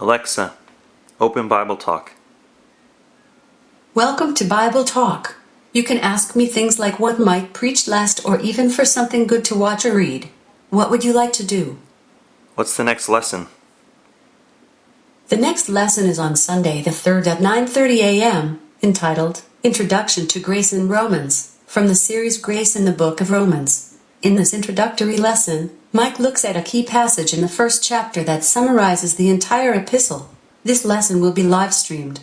Alexa, open Bible Talk. Welcome to Bible Talk. You can ask me things like what Mike preached last or even for something good to watch or read. What would you like to do? What's the next lesson? The next lesson is on Sunday the 3rd at 9:30 a.m., entitled Introduction to Grace in Romans, from the series Grace in the Book of Romans. In this introductory lesson, Mike looks at a key passage in the first chapter that summarizes the entire epistle. This lesson will be live streamed.